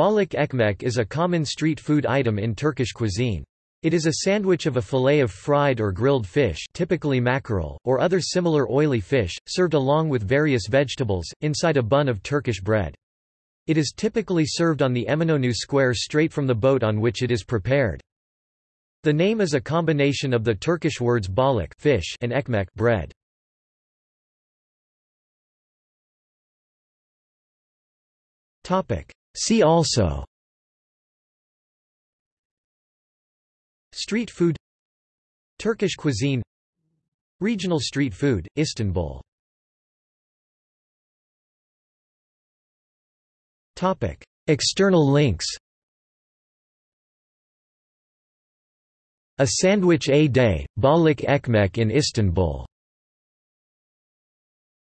Balık ekmek is a common street food item in Turkish cuisine. It is a sandwich of a fillet of fried or grilled fish typically mackerel, or other similar oily fish, served along with various vegetables, inside a bun of Turkish bread. It is typically served on the Eminönü square straight from the boat on which it is prepared. The name is a combination of the Turkish words balık fish and ekmek bread. See also Street food Turkish cuisine Regional street food, Istanbul. External links A Sandwich A Day, Balık Ekmek in Istanbul